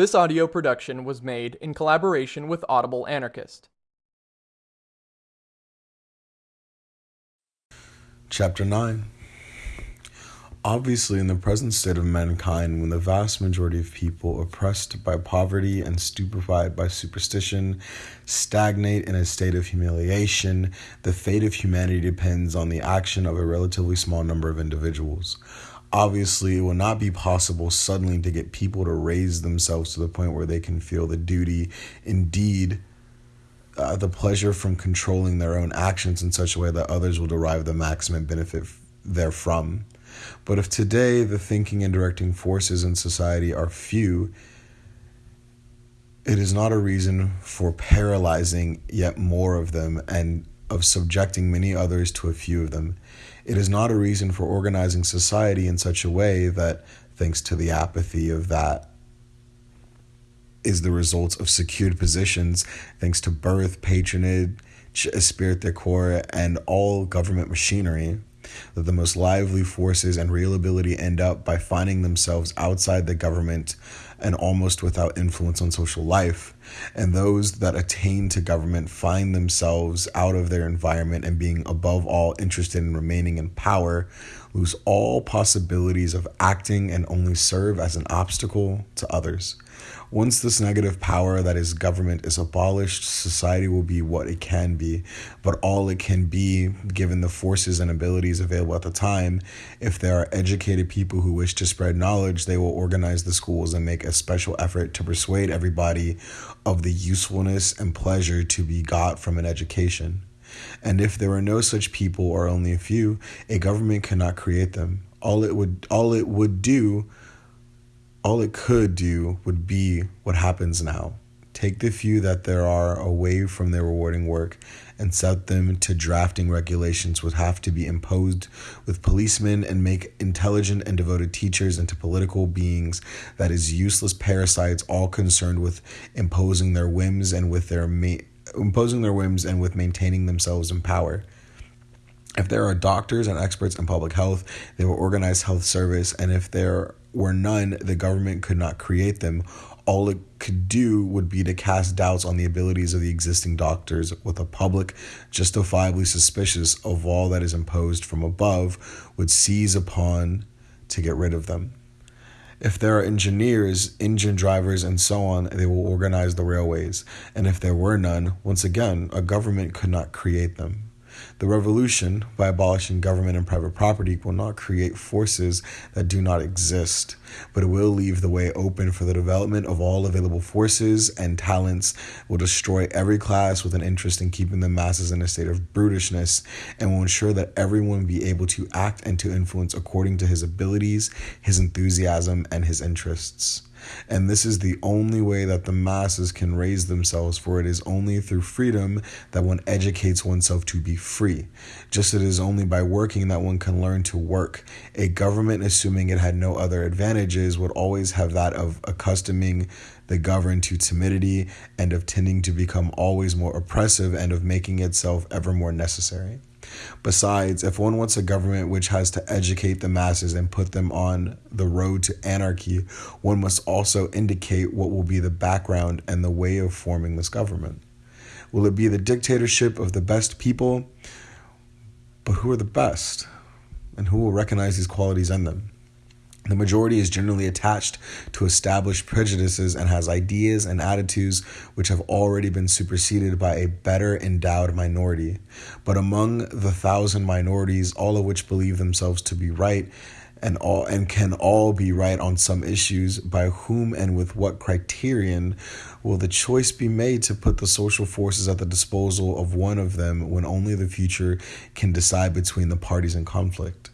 This audio production was made in collaboration with Audible Anarchist. Chapter 9 Obviously, in the present state of mankind, when the vast majority of people, oppressed by poverty and stupefied by superstition, stagnate in a state of humiliation, the fate of humanity depends on the action of a relatively small number of individuals. Obviously, it will not be possible suddenly to get people to raise themselves to the point where they can feel the duty, indeed, uh, the pleasure from controlling their own actions in such a way that others will derive the maximum benefit therefrom. But if today the thinking and directing forces in society are few, it is not a reason for paralyzing yet more of them and of subjecting many others to a few of them. It is not a reason for organizing society in such a way that, thanks to the apathy of that, is the result of secured positions, thanks to birth, patronage, esprit de corps, and all government machinery that the most lively forces and real ability end up by finding themselves outside the government and almost without influence on social life. And those that attain to government find themselves out of their environment and being above all interested in remaining in power lose all possibilities of acting and only serve as an obstacle to others. Once this negative power that is government is abolished, society will be what it can be, but all it can be, given the forces and abilities available at the time. If there are educated people who wish to spread knowledge, they will organize the schools and make a special effort to persuade everybody of the usefulness and pleasure to be got from an education. And if there are no such people or only a few, a government cannot create them. All it would all it would do all it could do would be what happens now. Take the few that there are away from their rewarding work and set them to drafting regulations would have to be imposed with policemen and make intelligent and devoted teachers into political beings that is useless parasites all concerned with imposing their whims and with their ma- imposing their whims and with maintaining themselves in power. If there are doctors and experts in public health, they will organize health service and if there were none, the government could not create them. All it could do would be to cast doubts on the abilities of the existing doctors, with a public justifiably suspicious of all that is imposed from above, would seize upon to get rid of them. If there are engineers, engine drivers, and so on, they will organize the railways. And if there were none, once again, a government could not create them. The revolution, by abolishing government and private property, will not create forces that do not exist, but it will leave the way open for the development of all available forces and talents, will destroy every class with an interest in keeping the masses in a state of brutishness, and will ensure that everyone be able to act and to influence according to his abilities, his enthusiasm, and his interests. And this is the only way that the masses can raise themselves, for it is only through freedom that one educates oneself to be free. Just as it is only by working that one can learn to work. A government, assuming it had no other advantages, would always have that of accustoming the governed to timidity and of tending to become always more oppressive and of making itself ever more necessary. Besides, if one wants a government which has to educate the masses and put them on the road to anarchy, one must also indicate what will be the background and the way of forming this government. Will it be the dictatorship of the best people? But who are the best? And who will recognize these qualities in them? The majority is generally attached to established prejudices and has ideas and attitudes which have already been superseded by a better endowed minority. But among the thousand minorities, all of which believe themselves to be right, and all and can all be right on some issues by whom and with what criterion will the choice be made to put the social forces at the disposal of one of them when only the future can decide between the parties in conflict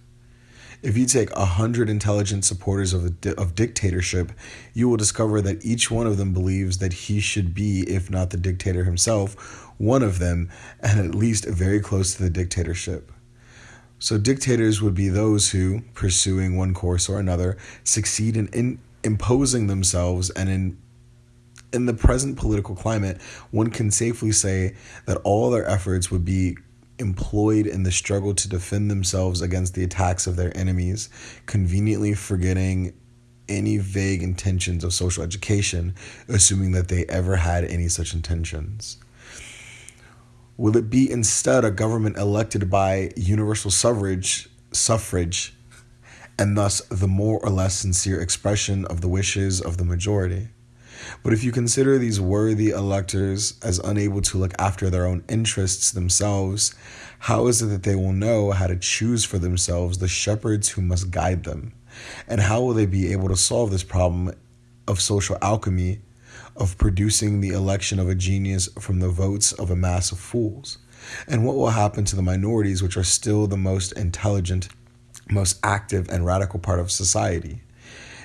if you take a hundred intelligent supporters of, di- of dictatorship, you will discover that each one of them believes that he should be, if not the dictator himself, one of them, and at least very close to the dictatorship. So, dictators would be those who, pursuing one course or another, succeed in, in imposing themselves and in in the present political climate, one can safely say that all their efforts would be employed in the struggle to defend themselves against the attacks of their enemies, conveniently forgetting any vague intentions of social education, assuming that they ever had any such intentions? Will it be instead a government elected by universal suffrage, suffrage, and thus the more or less sincere expression of the wishes of the majority? But if you consider these worthy electors as unable to look after their own interests themselves, how is it that they will know how to choose for themselves the shepherds who must guide them? And how will they be able to solve this problem of social alchemy, of producing the election of a genius from the votes of a mass of fools? And what will happen to the minorities, which are still the most intelligent, most active, and radical part of society?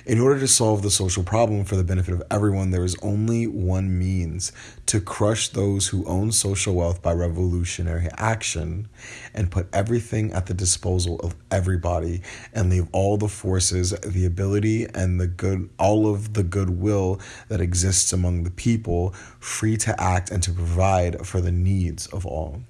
In order to solve the social problem for the benefit of everyone, there is only one means to crush those who own social wealth by revolutionary action and put everything at the disposal of everybody and leave all the forces, the ability, and the good, all of the goodwill that exists among the people free to act and to provide for the needs of all.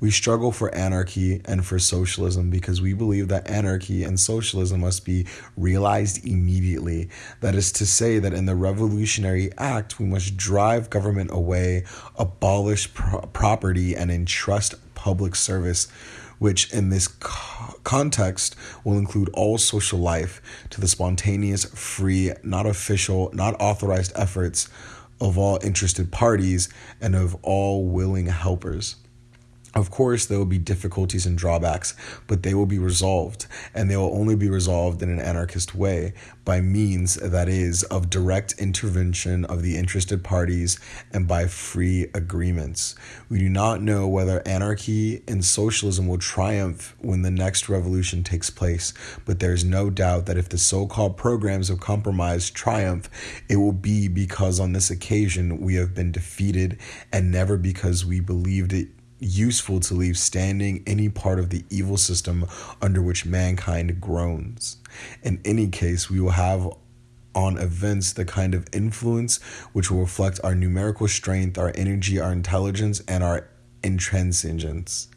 We struggle for anarchy and for socialism because we believe that anarchy and socialism must be realized immediately. That is to say, that in the Revolutionary Act, we must drive government away, abolish pro- property, and entrust public service. Which, in this co- context, will include all social life to the spontaneous, free, not official, not authorized efforts of all interested parties and of all willing helpers. Of course, there will be difficulties and drawbacks, but they will be resolved, and they will only be resolved in an anarchist way by means, that is, of direct intervention of the interested parties and by free agreements. We do not know whether anarchy and socialism will triumph when the next revolution takes place, but there is no doubt that if the so called programs of compromise triumph, it will be because on this occasion we have been defeated and never because we believed it useful to leave standing any part of the evil system under which mankind groans. In any case, we will have on events the kind of influence which will reflect our numerical strength, our energy, our intelligence, and our intransigence.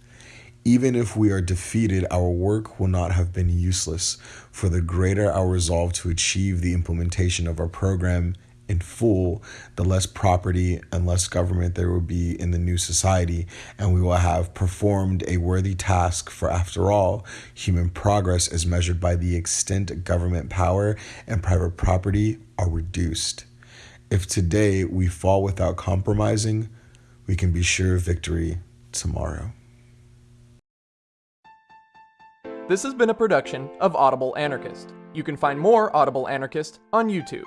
Even if we are defeated, our work will not have been useless, for the greater our resolve to achieve the implementation of our program in full, the less property and less government there will be in the new society, and we will have performed a worthy task. For after all, human progress is measured by the extent government power and private property are reduced. If today we fall without compromising, we can be sure of victory tomorrow. This has been a production of Audible Anarchist. You can find more Audible Anarchist on YouTube.